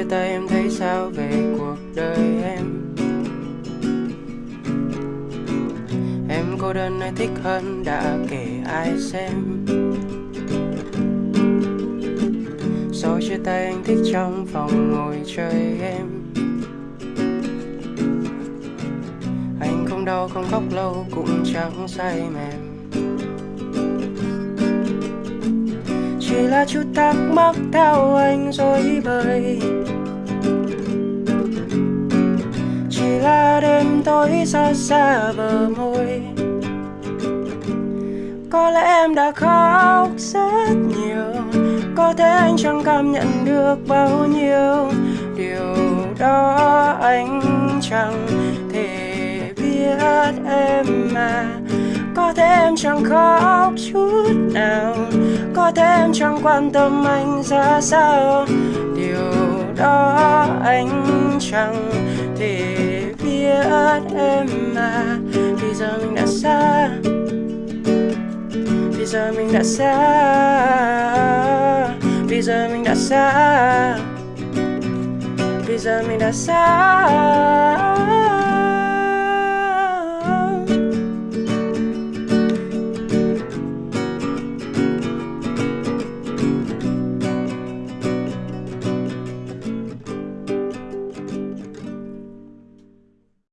chia tay, em thấy sao về cuộc đời em? Em cô đơn hay thích hơn đã kể ai xem. Sau chia tay, anh thích trong phòng ngồi chơi em. Anh không đau, không khóc lâu, cũng chẳng say mềm. Chỉ là chút thắc mắc theo anh rồi là tối xa xa bờ môi. Có lẽ em đã khóc rất nhiều, Có thể anh chẳng cảm nhận được bao nhiêu. Điều đó anh chẳng thể biết em mà có thể em chẳng khóc chút nào, Có thể em chẳng quan tâm anh ra sao. Điều đó anh chẳng thể biết em mà Bây giờ mình đã xa Bây giờ